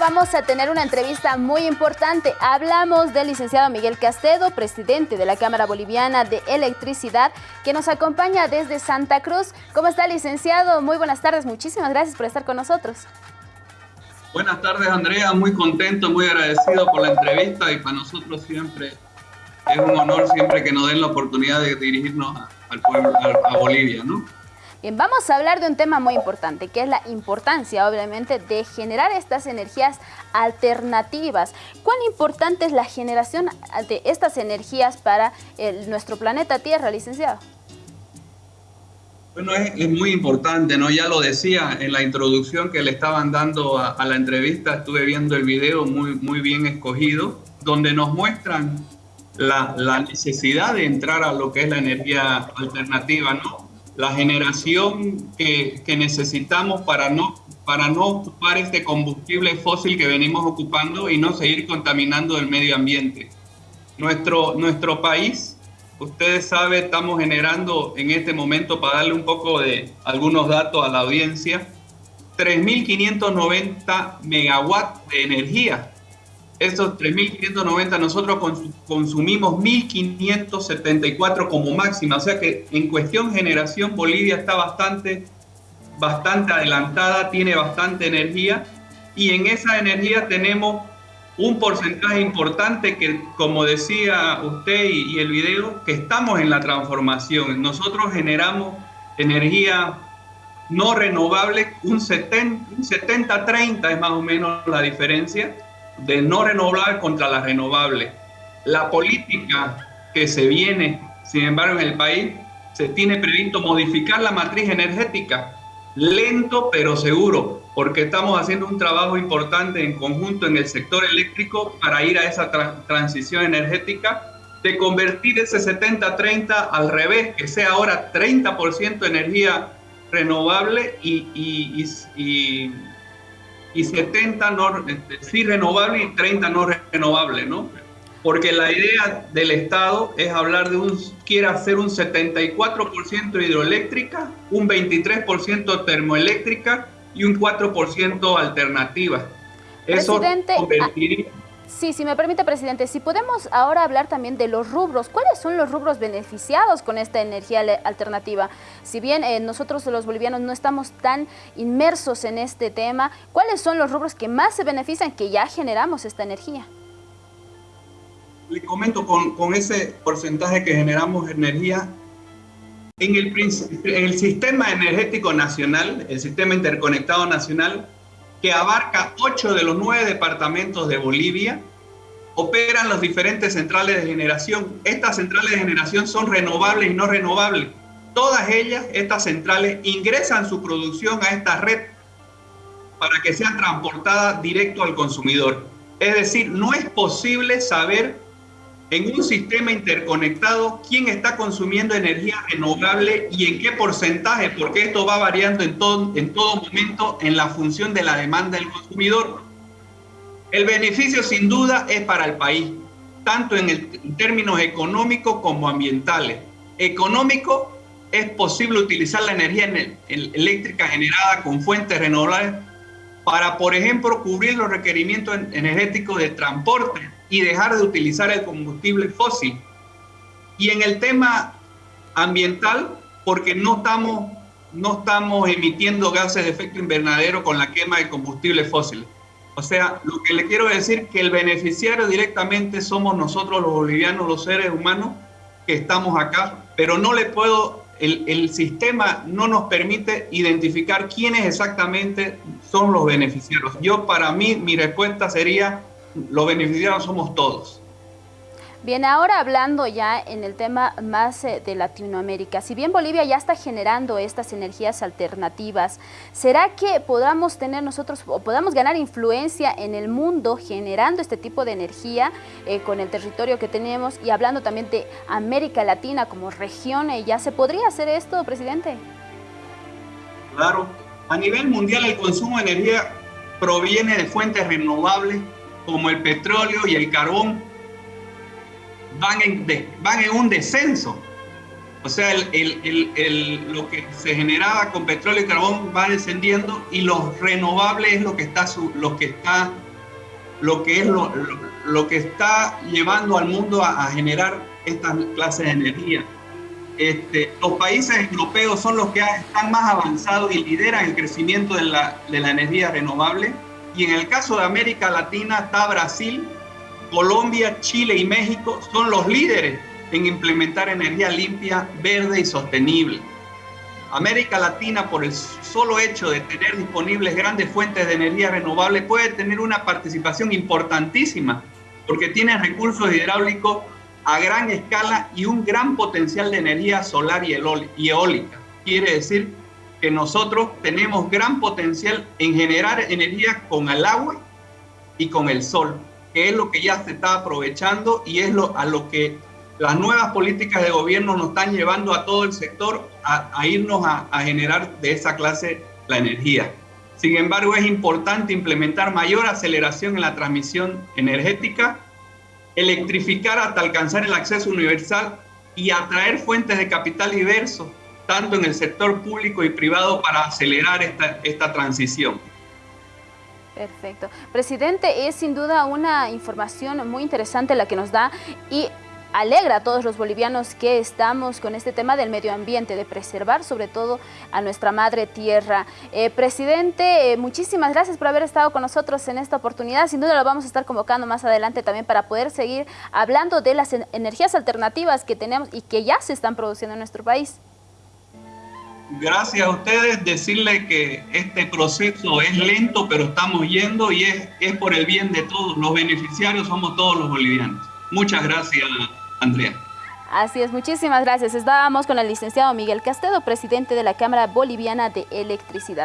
vamos a tener una entrevista muy importante. Hablamos del licenciado Miguel Castedo, presidente de la Cámara Boliviana de Electricidad, que nos acompaña desde Santa Cruz. ¿Cómo está, licenciado? Muy buenas tardes. Muchísimas gracias por estar con nosotros. Buenas tardes, Andrea. Muy contento, muy agradecido por la entrevista y para nosotros siempre es un honor siempre que nos den la oportunidad de dirigirnos al pueblo, a Bolivia, ¿no? Bien, vamos a hablar de un tema muy importante, que es la importancia, obviamente, de generar estas energías alternativas. ¿Cuán importante es la generación de estas energías para nuestro planeta Tierra, licenciado? Bueno, es, muy importante, ¿no? Ya lo decía en la introducción que le estaban dando a, la entrevista, estuve viendo el video muy, muy bien escogido, donde nos muestran la, la necesidad de entrar a lo que es la energía alternativa, ¿no? La generación que, necesitamos para no, para no ocupar este combustible fósil que venimos ocupando y no seguir contaminando el medio ambiente. Nuestro, nuestro país, ustedes saben, estamos generando en este momento, para darle un poco de algunos datos a la audiencia, 3.590 megawatts de energía estos 3.590 nosotros consumimos 1.574 como máxima, o sea que en cuestión generación Bolivia está bastante, bastante adelantada, tiene bastante energía y en esa energía tenemos un porcentaje importante que, como decía usted y, el video, que estamos en la transformación. Nosotros generamos energía no renovable, un 70-30 es más o menos la diferencia de no renovar contra la renovable. La política que se viene, sin embargo, en el país, se tiene previsto modificar la matriz energética, lento pero seguro, porque estamos haciendo un trabajo importante en conjunto en el sector eléctrico para ir a esa transición energética, de convertir ese 70-30 al revés, que sea ahora 30% energía renovable y y 70 no, este, sí renovables y 30 no renovables, ¿no? Porque la idea del Estado es hablar de un, quiere hacer un 74% hidroeléctrica, un 23% termoeléctrica y un 4% alternativa. Eso convertiría... Sí, si me permite, presidente, si podemos ahora hablar también de los rubros. ¿Cuáles son los rubros beneficiados con esta energía alternativa? Si bien eh, nosotros los bolivianos no estamos tan inmersos en este tema, ¿cuáles son los rubros que más se benefician que ya generamos esta energía? Le comento, con, ese porcentaje que generamos energía, en el, en el sistema energético nacional, el sistema interconectado nacional, que abarca ocho de los nueve departamentos de Bolivia, operan las diferentes centrales de generación. Estas centrales de generación son renovables y no renovables. Todas ellas, estas centrales, ingresan su producción a esta red para que sean transportadas directo al consumidor. Es decir, no es posible saber en un sistema interconectado quién está consumiendo energía renovable y en qué porcentaje, porque esto va variando en todo, en todo momento en la función de la demanda del consumidor. El beneficio sin duda es para el país, tanto en, el, términos económicos como ambientales. Económico, es posible utilizar la energía eléctrica generada con fuentes renovables para, por ejemplo, cubrir los requerimientos energéticos de transporte y dejar de utilizar el combustible fósil. Y en el tema ambiental, porque no estamos, no estamos emitiendo gases de efecto invernadero con la quema de combustible fósil. O sea, lo que le quiero decir que el beneficiario directamente somos nosotros los bolivianos, los seres humanos que estamos acá, pero no le puedo, el, el sistema no nos permite identificar quiénes exactamente son los beneficiarios. Yo para mí, mi respuesta sería los beneficiados somos todos. Bien, ahora hablando ya en el tema más eh, de Latinoamérica, si bien Bolivia ya está generando estas energías alternativas, ¿será que podamos tener nosotros o podamos ganar influencia en el mundo generando este tipo de energía eh, con el territorio que tenemos y hablando también de América Latina como región, eh, ¿ya se podría hacer esto, presidente? Claro, a nivel mundial el consumo de energía proviene de fuentes renovables como el petróleo y el carbón van en, van en un descenso. O sea, el, lo que se generaba con petróleo y carbón va descendiendo y los renovables es lo que está, lo que está lo que es lo, lo, que está llevando al mundo a, generar estas clases de energía. Este, los países europeos son los que están más avanzados y lideran el crecimiento de la, de la energía renovable. Y en el caso de América Latina está Brasil, Colombia, Chile y México son los líderes en implementar energía limpia, verde y sostenible. América Latina, por el solo hecho de tener disponibles grandes fuentes de energía renovable, puede tener una participación importantísima, porque tiene recursos hidráulicos a gran escala y un gran potencial de energía solar y eólica. Quiere decir que nosotros tenemos gran potencial en generar energía con el agua y con el sol, que es lo que ya se está aprovechando y es lo, a lo que las nuevas políticas de gobierno nos están llevando a todo el sector a, irnos a, a, generar de esa clase la energía. Sin embargo, es importante implementar mayor aceleración en la transmisión energética, electrificar hasta alcanzar el acceso universal y atraer fuentes de capital diversos, tanto en el sector público y privado, para acelerar esta, transición. Perfecto. Presidente, es sin duda una información muy interesante la que nos da y alegra a todos los bolivianos que estamos con este tema del medio ambiente, de preservar sobre todo a nuestra madre tierra. Eh, presidente, eh, muchísimas gracias por haber estado con nosotros en esta oportunidad. Sin duda lo vamos a estar convocando más adelante también para poder seguir hablando de las energías alternativas que tenemos y que ya se están produciendo en nuestro país. Gracias a ustedes, decirle que este proceso es lento, pero estamos yendo y es, es por el bien de todos. Los beneficiarios somos todos los bolivianos. Muchas gracias. Andrea. Así es, muchísimas gracias. Estábamos con el licenciado Miguel Castedo, presidente de la Cámara Boliviana de Electricidad.